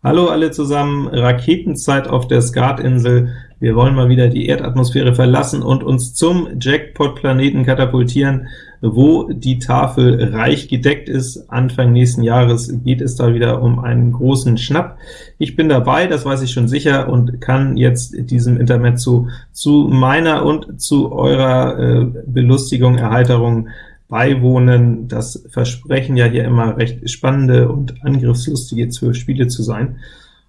Hallo alle zusammen, Raketenzeit auf der Skatinsel. Wir wollen mal wieder die Erdatmosphäre verlassen und uns zum Jackpot-Planeten katapultieren, wo die Tafel reich gedeckt ist. Anfang nächsten Jahres geht es da wieder um einen großen Schnapp. Ich bin dabei, das weiß ich schon sicher, und kann jetzt diesem Intermezzo zu meiner und zu eurer äh, Belustigung, Erheiterung beiwohnen. Das versprechen ja hier immer recht spannende und angriffslustige zwölf Spiele zu sein.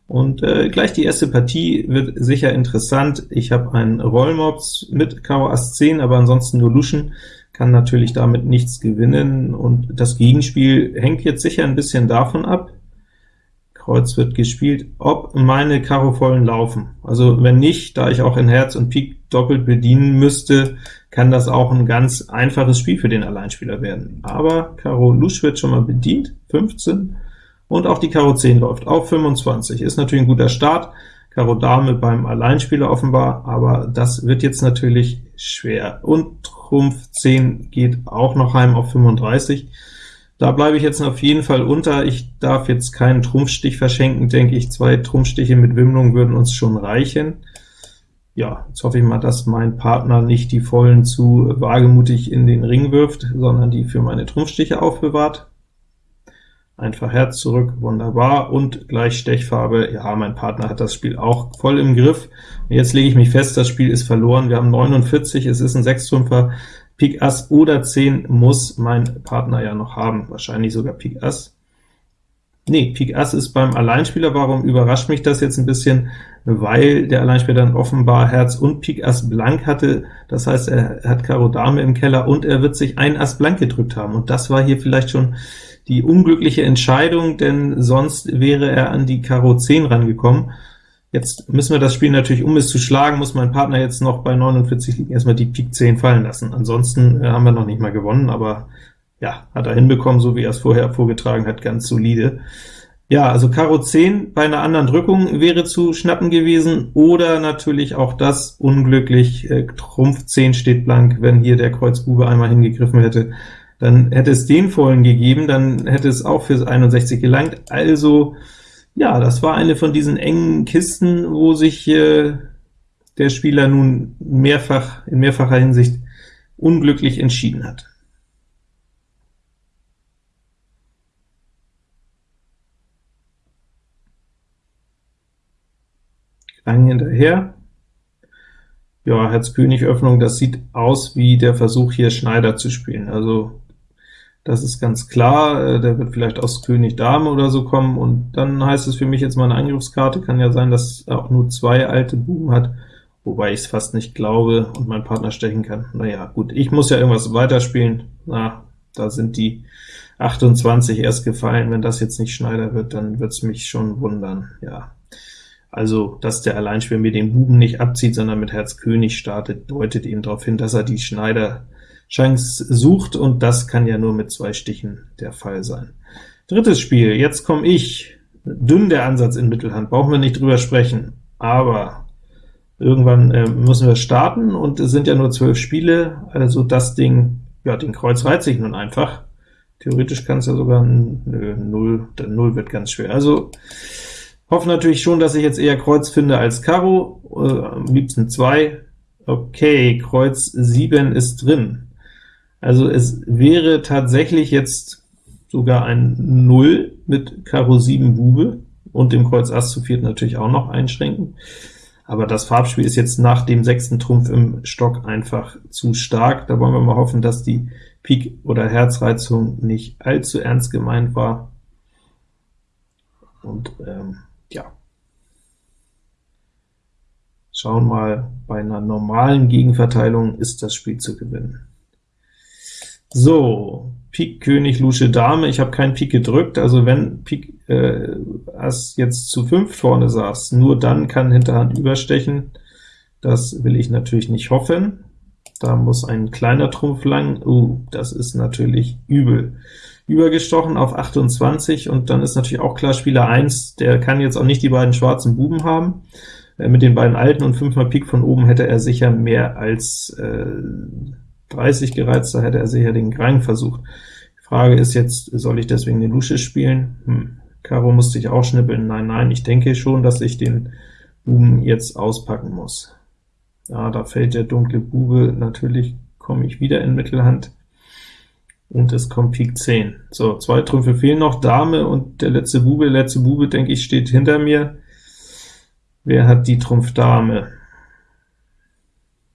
Und äh, gleich die erste Partie wird sicher interessant. Ich habe einen Rollmops mit Karo Ass 10, aber ansonsten nur Luschen, kann natürlich damit nichts gewinnen, und das Gegenspiel hängt jetzt sicher ein bisschen davon ab, Kreuz wird gespielt, ob meine Karo vollen laufen. Also wenn nicht, da ich auch in Herz und Pik doppelt bedienen müsste, kann das auch ein ganz einfaches Spiel für den Alleinspieler werden. Aber Karo Lusch wird schon mal bedient, 15, und auch die Karo 10 läuft auf 25. Ist natürlich ein guter Start, Karo Dame beim Alleinspieler offenbar, aber das wird jetzt natürlich schwer. Und Trumpf 10 geht auch noch heim auf 35. Da bleibe ich jetzt auf jeden Fall unter. Ich darf jetzt keinen Trumpfstich verschenken, denke ich. Zwei Trumpfstiche mit Wimmlung würden uns schon reichen ja, jetzt hoffe ich mal, dass mein Partner nicht die Vollen zu wagemutig in den Ring wirft, sondern die für meine Trumpfstiche aufbewahrt. Einfach Herz zurück, wunderbar, und gleich Stechfarbe, ja, mein Partner hat das Spiel auch voll im Griff. jetzt lege ich mich fest, das Spiel ist verloren, wir haben 49, es ist ein Sechstrümpfer, Pik Ass oder 10 muss mein Partner ja noch haben, wahrscheinlich sogar Pik Ass. Nee, Pik Ass ist beim Alleinspieler. Warum überrascht mich das jetzt ein bisschen? Weil der Alleinspieler dann offenbar Herz und Pik Ass blank hatte, das heißt, er hat Karo Dame im Keller, und er wird sich ein Ass blank gedrückt haben, und das war hier vielleicht schon die unglückliche Entscheidung, denn sonst wäre er an die Karo 10 rangekommen. Jetzt müssen wir das Spiel natürlich, um es zu schlagen, muss mein Partner jetzt noch bei 49 liegen erstmal die Pik 10 fallen lassen. Ansonsten äh, haben wir noch nicht mal gewonnen, aber ja, hat er hinbekommen, so wie er es vorher vorgetragen hat, ganz solide. Ja, also Karo 10 bei einer anderen Drückung wäre zu schnappen gewesen, oder natürlich auch das unglücklich, äh, Trumpf 10 steht blank, wenn hier der Kreuz Bube einmal hingegriffen hätte, dann hätte es den vollen gegeben, dann hätte es auch für 61 gelangt. Also, ja, das war eine von diesen engen Kisten, wo sich äh, der Spieler nun mehrfach in mehrfacher Hinsicht unglücklich entschieden hat. lang hinterher. Ja, Herz-König-Öffnung, das sieht aus wie der Versuch, hier Schneider zu spielen. Also das ist ganz klar, äh, der wird vielleicht aus König Dame oder so kommen, und dann heißt es für mich jetzt mal eine Angriffskarte. Kann ja sein, dass er auch nur zwei alte Buben hat, wobei ich es fast nicht glaube und mein Partner stechen kann. Naja, gut, ich muss ja irgendwas weiterspielen. Na, da sind die 28 erst gefallen. Wenn das jetzt nicht Schneider wird, dann wird es mich schon wundern. Ja, also, dass der Alleinspieler mir den Buben nicht abzieht, sondern mit Herz König startet, deutet eben darauf hin, dass er die Schneider-Chance sucht, und das kann ja nur mit zwei Stichen der Fall sein. Drittes Spiel, jetzt komme ich. Dünn der Ansatz in Mittelhand, brauchen wir nicht drüber sprechen, aber irgendwann äh, müssen wir starten, und es sind ja nur zwölf Spiele, also das Ding, ja, den Kreuz reizt sich nun einfach. Theoretisch kann es ja sogar nö, 0, der 0 wird ganz schwer. Also Hoffe natürlich schon, dass ich jetzt eher Kreuz finde als Karo, äh, am liebsten 2. Okay, Kreuz 7 ist drin. Also es wäre tatsächlich jetzt sogar ein 0 mit Karo 7 Bube und dem Kreuz Ass zu viert natürlich auch noch einschränken. Aber das Farbspiel ist jetzt nach dem sechsten Trumpf im Stock einfach zu stark. Da wollen wir mal hoffen, dass die Pik- oder Herzreizung nicht allzu ernst gemeint war. Und ähm, ja, schauen mal, bei einer normalen Gegenverteilung ist das Spiel zu gewinnen. So, Pik König Lusche Dame, ich habe keinen Pik gedrückt, also wenn Pik äh, Ass jetzt zu 5 vorne saß, nur dann kann Hinterhand überstechen, das will ich natürlich nicht hoffen. Da muss ein kleiner Trumpf lang, uh, das ist natürlich übel. Übergestochen auf 28, und dann ist natürlich auch klar, Spieler 1, der kann jetzt auch nicht die beiden schwarzen Buben haben. Äh, mit den beiden alten und 5 mal Pik von oben hätte er sicher mehr als äh, 30 gereizt, da hätte er sicher den Grang versucht. Die Frage ist jetzt, soll ich deswegen eine Lusche spielen? Hm, Karo musste ich auch schnippeln, nein, nein, ich denke schon, dass ich den Buben jetzt auspacken muss. Ja, da fällt der dunkle Bube, natürlich komme ich wieder in Mittelhand, und es kommt Pik 10. So, zwei Trümpfe fehlen noch, Dame und der letzte Bube. Der letzte Bube, denke ich, steht hinter mir. Wer hat die Trumpf Dame?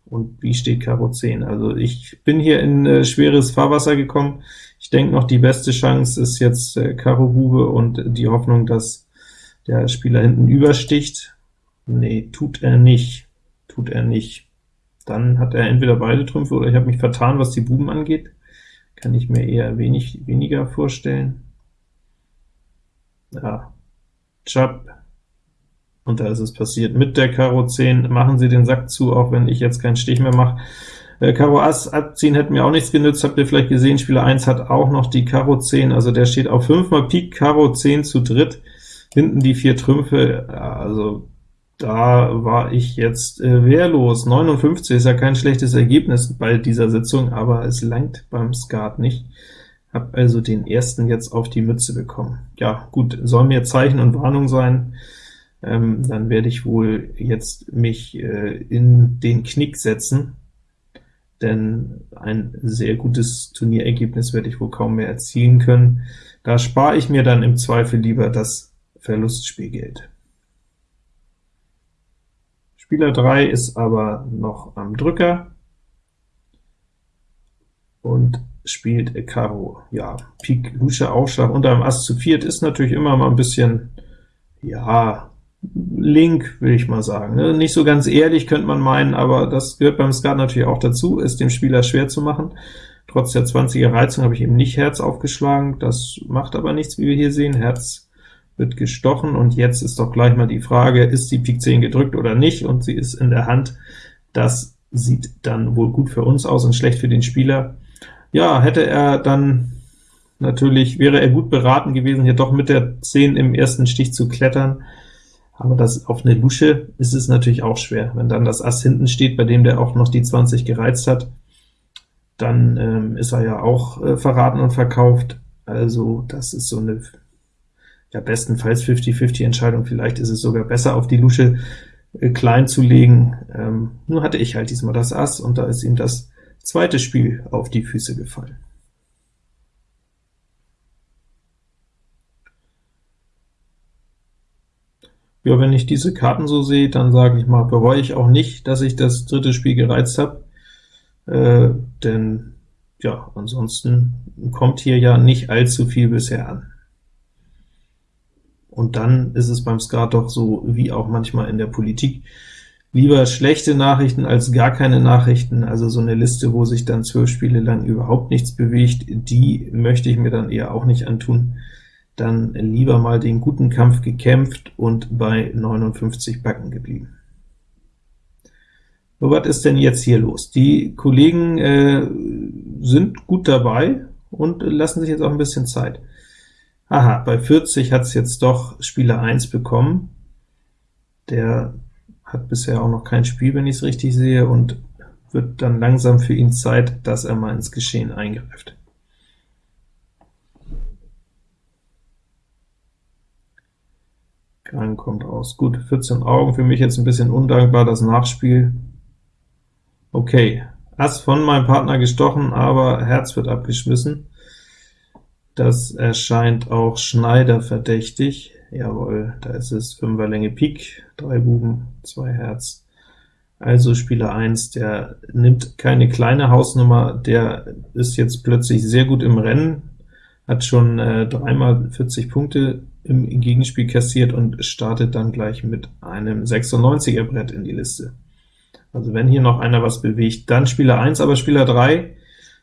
Und wie steht Karo 10? Also ich bin hier in äh, schweres Fahrwasser gekommen. Ich denke noch, die beste Chance ist jetzt äh, Karo Bube und die Hoffnung, dass der Spieler hinten übersticht. Nee, tut er nicht. Tut er nicht. Dann hat er entweder beide Trümpfe, oder ich habe mich vertan, was die Buben angeht. Kann ich mir eher wenig weniger vorstellen. Ja, Chap, und da ist es passiert. Mit der Karo 10 machen sie den Sack zu, auch wenn ich jetzt keinen Stich mehr mache. Äh, Karo Ass abziehen hätte mir auch nichts genützt, habt ihr vielleicht gesehen, Spieler 1 hat auch noch die Karo 10, also der steht auf 5 mal Pik, Karo 10 zu dritt, hinten die vier Trümpfe, also da war ich jetzt äh, wehrlos. 59 ist ja kein schlechtes Ergebnis bei dieser Sitzung, aber es langt beim Skat nicht. Hab also den ersten jetzt auf die Mütze bekommen. Ja, gut, soll mir Zeichen und Warnung sein, ähm, dann werde ich wohl jetzt mich äh, in den Knick setzen, denn ein sehr gutes Turnierergebnis werde ich wohl kaum mehr erzielen können. Da spare ich mir dann im Zweifel lieber das Verlustspielgeld. Spieler 3 ist aber noch am Drücker und spielt Karo. Ja, Pik, Lusche, Aufschlag unter dem Ass zu viert ist natürlich immer mal ein bisschen, ja, link, will ich mal sagen. Ne? Nicht so ganz ehrlich, könnte man meinen, aber das gehört beim Skat natürlich auch dazu, es dem Spieler schwer zu machen. Trotz der 20er Reizung habe ich eben nicht Herz aufgeschlagen, das macht aber nichts, wie wir hier sehen. Herz wird gestochen, und jetzt ist doch gleich mal die Frage, ist die Pik 10 gedrückt oder nicht, und sie ist in der Hand. Das sieht dann wohl gut für uns aus und schlecht für den Spieler. Ja, hätte er dann natürlich, wäre er gut beraten gewesen, hier doch mit der 10 im ersten Stich zu klettern, aber das auf eine Lusche ist es natürlich auch schwer. Wenn dann das Ass hinten steht, bei dem der auch noch die 20 gereizt hat, dann ähm, ist er ja auch äh, verraten und verkauft. Also das ist so eine ja bestenfalls 50-50 Entscheidung. Vielleicht ist es sogar besser, auf die Lusche äh, klein zu legen. Ähm, nur hatte ich halt diesmal das Ass, und da ist ihm das zweite Spiel auf die Füße gefallen. Ja, wenn ich diese Karten so sehe, dann sage ich mal, bereue ich auch nicht, dass ich das dritte Spiel gereizt habe, äh, denn ja, ansonsten kommt hier ja nicht allzu viel bisher an. Und dann ist es beim Skat doch so, wie auch manchmal in der Politik, lieber schlechte Nachrichten als gar keine Nachrichten, also so eine Liste, wo sich dann zwölf Spiele lang überhaupt nichts bewegt, die möchte ich mir dann eher auch nicht antun dann lieber mal den guten Kampf gekämpft und bei 59 Backen geblieben. So, was ist denn jetzt hier los? Die Kollegen äh, sind gut dabei und lassen sich jetzt auch ein bisschen Zeit. Aha, bei 40 hat es jetzt doch Spieler 1 bekommen. Der hat bisher auch noch kein Spiel, wenn ich es richtig sehe, und wird dann langsam für ihn Zeit, dass er mal ins Geschehen eingreift. Kein kommt raus. Gut, 14 Augen, für mich jetzt ein bisschen undankbar, das Nachspiel. Okay, Ass von meinem Partner gestochen, aber Herz wird abgeschmissen. Das erscheint auch Schneider verdächtig. Jawohl, da ist es 5er Länge Pik, 3 Buben, 2 Herz. Also Spieler 1, der nimmt keine kleine Hausnummer, der ist jetzt plötzlich sehr gut im Rennen, hat schon äh, dreimal 40 Punkte im Gegenspiel kassiert und startet dann gleich mit einem 96er Brett in die Liste. Also wenn hier noch einer was bewegt, dann Spieler 1, aber Spieler 3,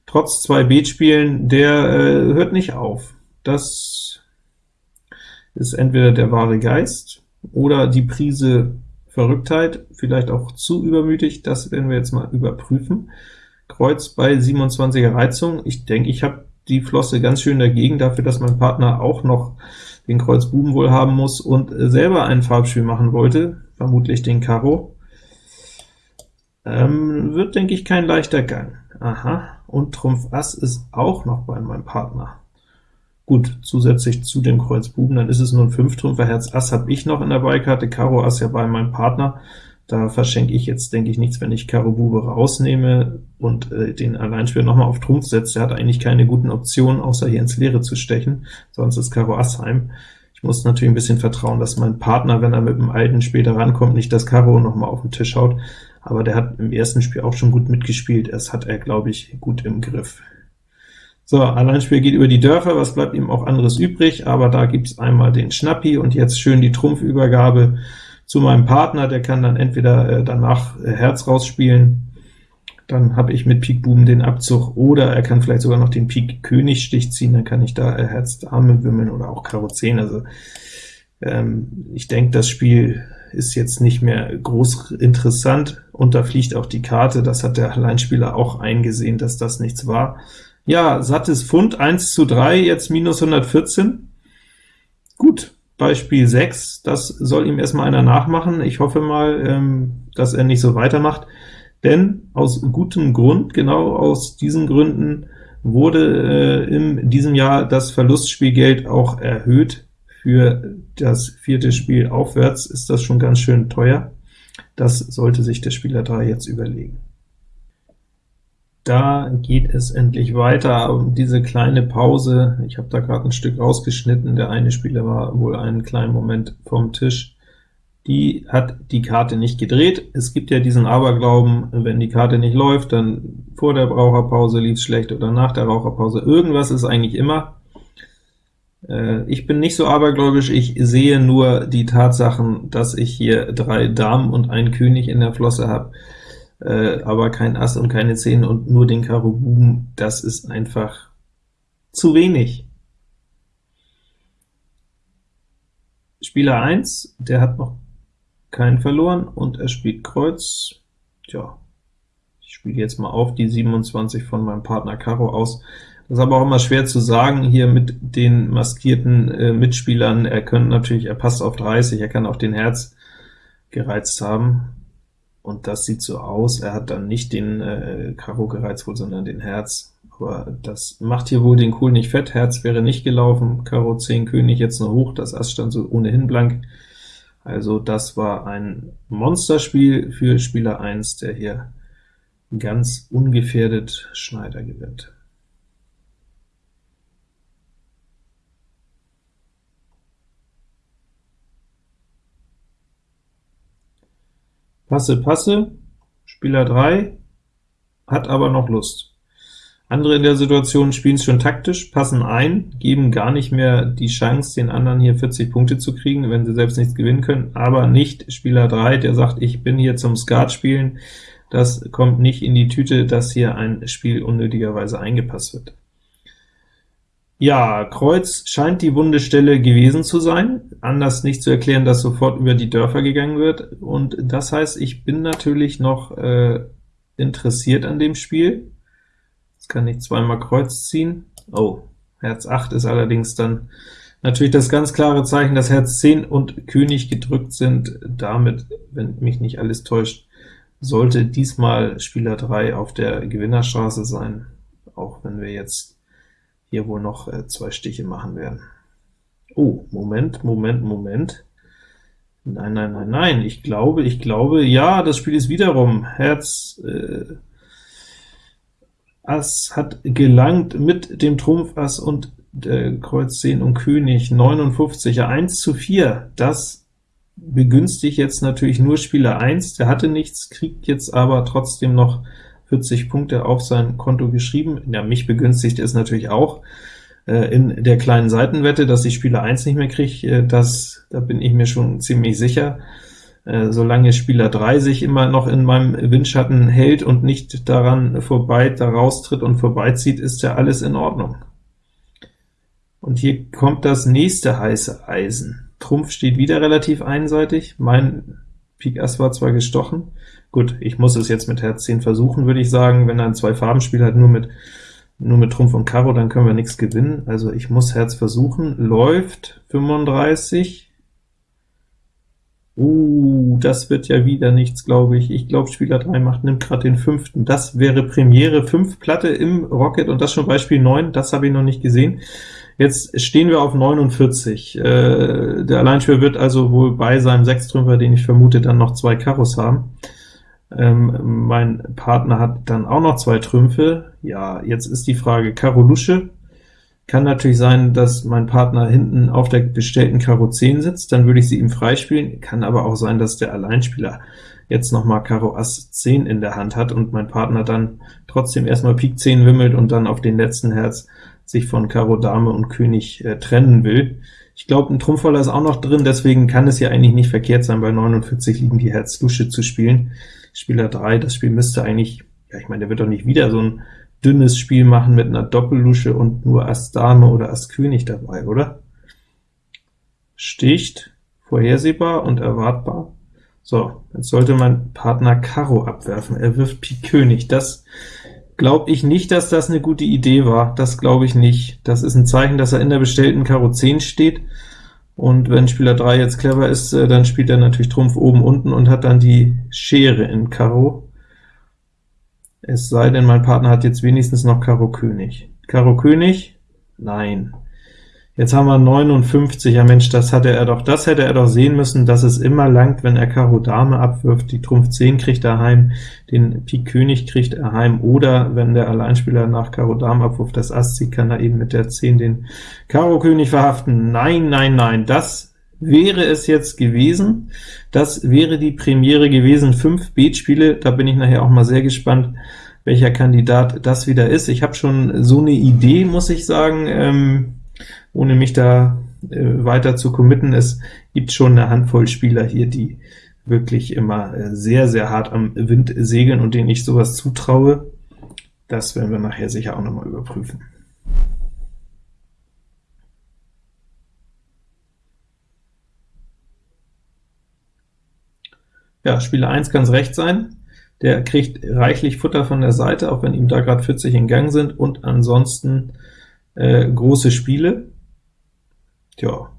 trotz zwei Beatspielen, der äh, hört nicht auf. Das ist entweder der wahre Geist oder die Prise Verrücktheit, vielleicht auch zu übermütig, das werden wir jetzt mal überprüfen. Kreuz bei 27er Reizung, ich denke, ich habe die Flosse ganz schön dagegen, dafür, dass mein Partner auch noch den Kreuz Buben wohl haben muss und selber ein Farbspiel machen wollte, vermutlich den Karo. Ähm, wird, denke ich, kein leichter Gang. Aha, und Trumpf Ass ist auch noch bei meinem Partner. Gut, zusätzlich zu dem Kreuz Buben, dann ist es nur ein Fünftrümpfer, Herz Ass habe ich noch in der Beikarte, Karo Ass ja bei meinem Partner, da verschenke ich jetzt, denke ich, nichts, wenn ich Karo Bube rausnehme und äh, den Alleinspieler nochmal auf Trumpf setze. Der hat eigentlich keine guten Optionen, außer hier ins Leere zu stechen, sonst ist Karo Ass heim. Ich muss natürlich ein bisschen vertrauen, dass mein Partner, wenn er mit dem Alten später rankommt, nicht das Karo nochmal auf den Tisch haut, aber der hat im ersten Spiel auch schon gut mitgespielt, das hat er, glaube ich, gut im Griff. So, Alleinspiel geht über die Dörfer, was bleibt ihm auch anderes übrig, aber da gibt's einmal den Schnappi und jetzt schön die Trumpfübergabe zu meinem Partner, der kann dann entweder äh, danach äh, Herz rausspielen, dann habe ich mit Pik Buben den Abzug, oder er kann vielleicht sogar noch den Pik König Stich ziehen, dann kann ich da äh, Herz Dame wimmeln oder auch Karo 10, also ähm, ich denke, das Spiel ist jetzt nicht mehr groß interessant, und da fliegt auch die Karte, das hat der Alleinspieler auch eingesehen, dass das nichts war. Ja, sattes Pfund, 1 zu 3, jetzt minus 114. Gut, Beispiel 6, das soll ihm erstmal einer nachmachen. Ich hoffe mal, ähm, dass er nicht so weitermacht, denn aus gutem Grund, genau aus diesen Gründen, wurde äh, in diesem Jahr das Verlustspielgeld auch erhöht. Für das vierte Spiel aufwärts ist das schon ganz schön teuer. Das sollte sich der Spieler 3 jetzt überlegen. Da geht es endlich weiter. Diese kleine Pause, ich habe da gerade ein Stück rausgeschnitten, der eine Spieler war wohl einen kleinen Moment vom Tisch, die hat die Karte nicht gedreht. Es gibt ja diesen Aberglauben, wenn die Karte nicht läuft, dann vor der Raucherpause lief es schlecht oder nach der Raucherpause. Irgendwas ist eigentlich immer. Äh, ich bin nicht so abergläubisch, ich sehe nur die Tatsachen, dass ich hier drei Damen und einen König in der Flosse habe äh, aber kein Ass und keine 10 und nur den Karo Buben, das ist einfach zu wenig. Spieler 1, der hat noch keinen verloren, und er spielt Kreuz. Tja, ich spiele jetzt mal auf die 27 von meinem Partner Karo aus. Das ist aber auch immer schwer zu sagen, hier mit den maskierten äh, Mitspielern, er könnte natürlich, er passt auf 30, er kann auch den Herz gereizt haben und das sieht so aus, er hat dann nicht den äh, Karo gereizt wohl, sondern den Herz, aber das macht hier wohl den Kohl nicht fett, Herz wäre nicht gelaufen, Karo 10 König jetzt nur hoch, das Ass stand so ohnehin blank, also das war ein Monsterspiel für Spieler 1, der hier ganz ungefährdet Schneider gewinnt. Passe, Passe, Spieler 3 hat aber noch Lust. Andere in der Situation spielen es schon taktisch, passen ein, geben gar nicht mehr die Chance, den anderen hier 40 Punkte zu kriegen, wenn sie selbst nichts gewinnen können, aber nicht Spieler 3, der sagt, ich bin hier zum Skat spielen, das kommt nicht in die Tüte, dass hier ein Spiel unnötigerweise eingepasst wird. Ja, Kreuz scheint die wunde Stelle gewesen zu sein, anders nicht zu erklären, dass sofort über die Dörfer gegangen wird, und das heißt, ich bin natürlich noch äh, interessiert an dem Spiel. Jetzt kann ich zweimal Kreuz ziehen. Oh, Herz 8 ist allerdings dann natürlich das ganz klare Zeichen, dass Herz 10 und König gedrückt sind. Damit, wenn mich nicht alles täuscht, sollte diesmal Spieler 3 auf der Gewinnerstraße sein, auch wenn wir jetzt hier wohl noch äh, zwei Stiche machen werden. Oh, Moment, Moment, Moment. Nein, nein, nein, nein, ich glaube, ich glaube, ja, das Spiel ist wiederum Herz, äh, Ass hat gelangt mit dem Trumpf Ass und äh, Kreuz 10 und König 59, ja, 1 zu 4, das begünstigt jetzt natürlich nur Spieler 1, der hatte nichts, kriegt jetzt aber trotzdem noch 40 Punkte auf sein Konto geschrieben. Ja, mich begünstigt es natürlich auch äh, in der kleinen Seitenwette, dass ich Spieler 1 nicht mehr kriege, äh, das, da bin ich mir schon ziemlich sicher. Äh, solange Spieler 3 sich immer noch in meinem Windschatten hält und nicht daran vorbei, da raustritt und vorbeizieht, ist ja alles in Ordnung. Und hier kommt das nächste heiße Eisen. Trumpf steht wieder relativ einseitig, mein Pik Ass war zwar gestochen, gut, ich muss es jetzt mit Herz 10 versuchen, würde ich sagen, wenn er ein Zwei-Farben-Spiel hat, nur mit, nur mit Trumpf und Karo, dann können wir nichts gewinnen, also ich muss Herz versuchen, läuft 35, Uh, das wird ja wieder nichts, glaube ich. Ich glaube, Spieler 3 macht, nimmt gerade den fünften. Das wäre Premiere, 5 Platte im Rocket, und das schon Beispiel 9, das habe ich noch nicht gesehen. Jetzt stehen wir auf 49. Äh, der Alleinspieler wird also wohl bei seinem Sechstrümpfer, den ich vermute, dann noch zwei Karos haben. Ähm, mein Partner hat dann auch noch zwei Trümpfe. Ja, jetzt ist die Frage Karo Lusche. Kann natürlich sein, dass mein Partner hinten auf der bestellten Karo 10 sitzt, dann würde ich sie ihm freispielen. Kann aber auch sein, dass der Alleinspieler jetzt noch mal Karo Ass 10 in der Hand hat und mein Partner dann trotzdem erstmal Pik 10 wimmelt und dann auf den letzten Herz sich von Karo Dame und König äh, trennen will. Ich glaube, ein Trumpfvoller ist auch noch drin, deswegen kann es ja eigentlich nicht verkehrt sein, bei 49 liegen die Herz Lusche zu spielen. Spieler 3, das Spiel müsste eigentlich, ja ich meine, der wird doch nicht wieder so ein dünnes Spiel machen mit einer Doppellusche und nur Ass Dame oder Ass König dabei, oder? Sticht, vorhersehbar und erwartbar. So, jetzt sollte mein Partner Karo abwerfen. Er wirft Pik König. Das glaube ich nicht, dass das eine gute Idee war. Das glaube ich nicht. Das ist ein Zeichen, dass er in der bestellten Karo 10 steht. Und wenn Spieler 3 jetzt clever ist, äh, dann spielt er natürlich Trumpf oben unten und hat dann die Schere in Karo. Es sei denn, mein Partner hat jetzt wenigstens noch Karo König. Karo König? Nein. Jetzt haben wir 59, ja Mensch, das hatte er doch, das hätte er doch sehen müssen, dass es immer langt, wenn er Karo Dame abwirft, die Trumpf 10 kriegt er heim, den Pik König kriegt er heim, oder wenn der Alleinspieler nach Karo Dame abwirft, das Ass zieht, kann er eben mit der 10 den Karo König verhaften. Nein, nein, nein, das wäre es jetzt gewesen, das wäre die Premiere gewesen, 5 Beatspiele, da bin ich nachher auch mal sehr gespannt, welcher Kandidat das wieder ist. Ich habe schon so eine Idee, muss ich sagen, ähm, ohne mich da äh, weiter zu committen. Es gibt schon eine Handvoll Spieler hier, die wirklich immer äh, sehr, sehr hart am Wind segeln und denen ich sowas zutraue. Das werden wir nachher sicher auch noch mal überprüfen. Ja, Spieler 1 kann es recht sein. Der kriegt reichlich Futter von der Seite, auch wenn ihm da gerade 40 in Gang sind, und ansonsten äh, große Spiele. Tja,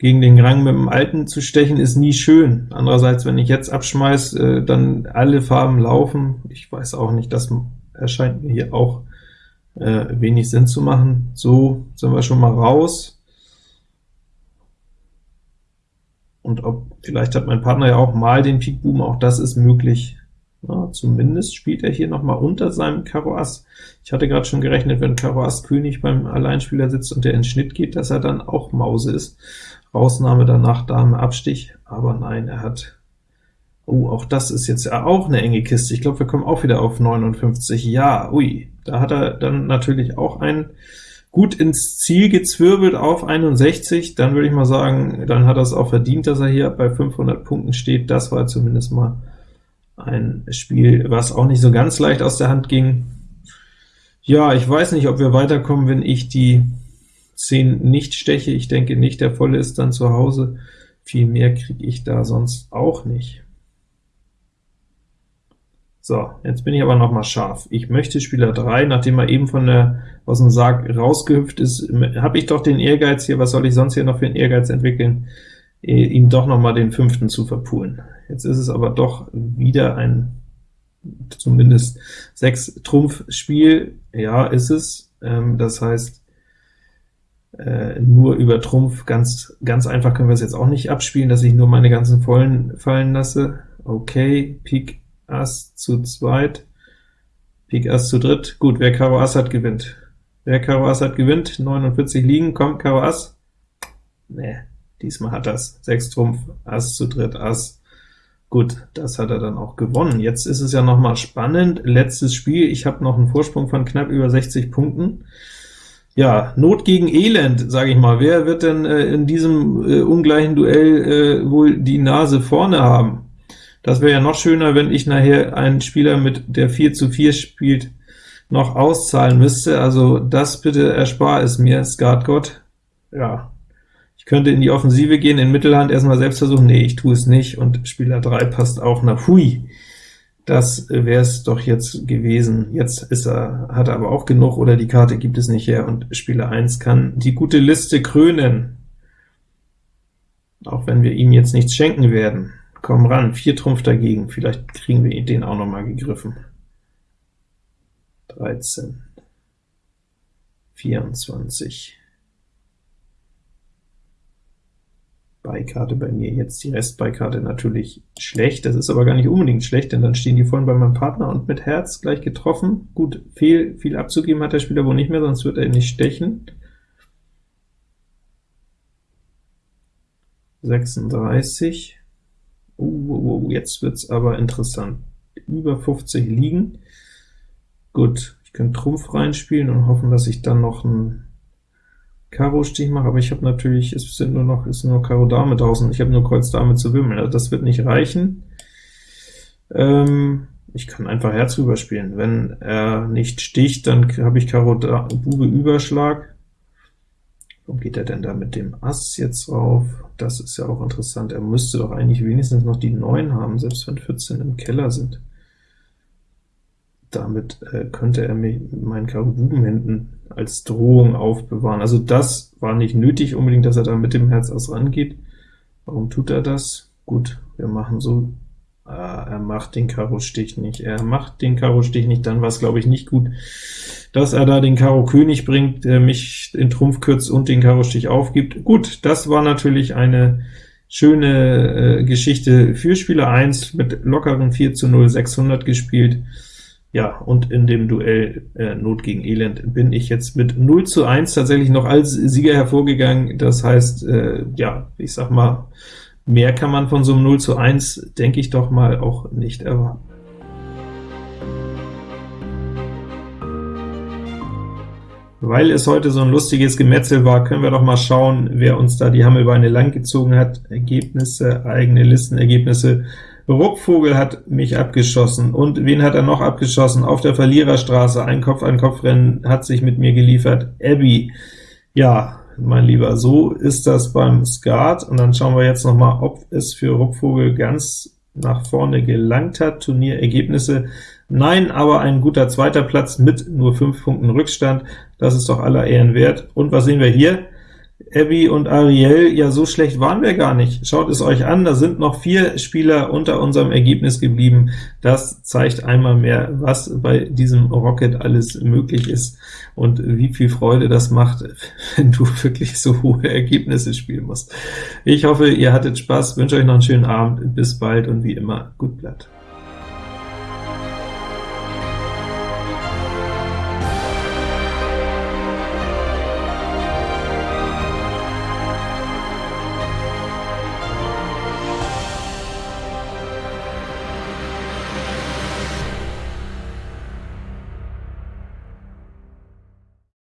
gegen den Rang mit dem Alten zu stechen, ist nie schön. Andererseits, wenn ich jetzt abschmeiß, äh, dann alle Farben laufen. Ich weiß auch nicht, das erscheint mir hier auch äh, wenig Sinn zu machen. So sind wir schon mal raus. Und ob, vielleicht hat mein Partner ja auch mal den Pik Buben, auch das ist möglich. Ja, zumindest spielt er hier noch mal unter seinem Karo Ass. Ich hatte gerade schon gerechnet, wenn Karo Ass König beim Alleinspieler sitzt und der in Schnitt geht, dass er dann auch Mause ist. Rausnahme danach Dame Abstich, aber nein, er hat Oh, auch das ist jetzt ja auch eine enge Kiste. Ich glaube, wir kommen auch wieder auf 59. Ja, ui, da hat er dann natürlich auch ein gut ins Ziel gezwirbelt auf 61. Dann würde ich mal sagen, dann hat er es auch verdient, dass er hier bei 500 Punkten steht. Das war zumindest mal ein Spiel, was auch nicht so ganz leicht aus der Hand ging. Ja, ich weiß nicht, ob wir weiterkommen, wenn ich die 10 nicht steche. Ich denke nicht, der volle ist dann zu Hause. Viel mehr kriege ich da sonst auch nicht. So, jetzt bin ich aber noch mal scharf. Ich möchte Spieler 3, nachdem er eben von der aus dem Sarg rausgehüpft ist, habe ich doch den Ehrgeiz hier, was soll ich sonst hier noch für einen Ehrgeiz entwickeln, ihm doch noch mal den fünften zu verpulen. Jetzt ist es aber doch wieder ein zumindest 6 Trumpf Spiel. Ja, ist es. Ähm, das heißt, äh, nur über Trumpf, ganz, ganz einfach können wir es jetzt auch nicht abspielen, dass ich nur meine ganzen Vollen fallen lasse. Okay, Pik Ass zu zweit, Pik Ass zu dritt. Gut, wer Karo Ass hat, gewinnt. Wer Karo Ass hat, gewinnt. 49 liegen, kommt Karo Ass. Nee, diesmal hat das. 6 Trumpf, Ass zu dritt, Ass, Gut, das hat er dann auch gewonnen. Jetzt ist es ja noch mal spannend. Letztes Spiel, ich habe noch einen Vorsprung von knapp über 60 Punkten. Ja, Not gegen Elend, sage ich mal. Wer wird denn äh, in diesem äh, ungleichen Duell äh, wohl die Nase vorne haben? Das wäre ja noch schöner, wenn ich nachher einen Spieler mit der 4 zu 4 spielt, noch auszahlen müsste. Also das bitte erspar es mir, Skatgott. Ja, könnte in die Offensive gehen, in Mittelhand erstmal selbst versuchen, nee, ich tue es nicht, und Spieler 3 passt auch nach Hui. Das wäre es doch jetzt gewesen. Jetzt ist er, hat er aber auch genug, oder die Karte gibt es nicht her, und Spieler 1 kann die gute Liste krönen. Auch wenn wir ihm jetzt nichts schenken werden. Komm ran, 4 Trumpf dagegen, vielleicht kriegen wir den auch noch mal gegriffen. 13. 24. Beikarte bei mir jetzt, die Restbeikarte natürlich schlecht, das ist aber gar nicht unbedingt schlecht, denn dann stehen die vorhin bei meinem Partner und mit Herz gleich getroffen. Gut, viel, viel abzugeben hat der Spieler wohl nicht mehr, sonst wird er nicht stechen. 36. Uh, uh, uh, jetzt wird's aber interessant. Über 50 liegen. Gut, ich könnte Trumpf reinspielen und hoffen, dass ich dann noch ein Karo-Stich mache, aber ich habe natürlich, es sind nur noch, ist nur Karo Dame draußen, ich habe nur Kreuz Dame zu wimmeln, also das wird nicht reichen. Ähm, ich kann einfach Herz rüberspielen. Wenn er nicht sticht, dann habe ich Karo da, Bube Überschlag. Warum geht er denn da mit dem Ass jetzt drauf? Das ist ja auch interessant. Er müsste doch eigentlich wenigstens noch die 9 haben, selbst wenn 14 im Keller sind. Damit äh, könnte er mir meinen Karo Buben hinten als Drohung aufbewahren. Also das war nicht nötig unbedingt, dass er da mit dem Herz Ass rangeht. Warum tut er das? Gut, wir machen so, ah, er macht den Karo-Stich nicht, er macht den Karo-Stich nicht, dann war es, glaube ich, nicht gut, dass er da den Karo König bringt, der mich in Trumpf kürzt und den Karo-Stich aufgibt. Gut, das war natürlich eine schöne äh, Geschichte für Spieler 1 mit lockeren 4 zu 0, 600 gespielt. Ja, und in dem Duell äh, Not gegen Elend bin ich jetzt mit 0 zu 1 tatsächlich noch als Sieger hervorgegangen. Das heißt, äh, ja, ich sag mal, mehr kann man von so einem 0 zu 1, denke ich doch mal, auch nicht erwarten. Weil es heute so ein lustiges Gemetzel war, können wir doch mal schauen, wer uns da die Hammelbeine lang gezogen hat. Ergebnisse, eigene Listenergebnisse. Ruckvogel hat mich abgeschossen. Und wen hat er noch abgeschossen? Auf der Verliererstraße, ein Kopf-an-Kopf-Rennen hat sich mit mir geliefert. Abby. Ja, mein Lieber, so ist das beim Skat. Und dann schauen wir jetzt noch mal, ob es für Ruckvogel ganz nach vorne gelangt hat. Turnierergebnisse Nein, aber ein guter zweiter Platz mit nur 5 Punkten Rückstand, das ist doch aller Ehren wert. Und was sehen wir hier? Abby und Ariel, ja, so schlecht waren wir gar nicht. Schaut es euch an, da sind noch vier Spieler unter unserem Ergebnis geblieben. Das zeigt einmal mehr, was bei diesem Rocket alles möglich ist und wie viel Freude das macht, wenn du wirklich so hohe Ergebnisse spielen musst. Ich hoffe, ihr hattet Spaß, wünsche euch noch einen schönen Abend, bis bald und wie immer, gut Blatt.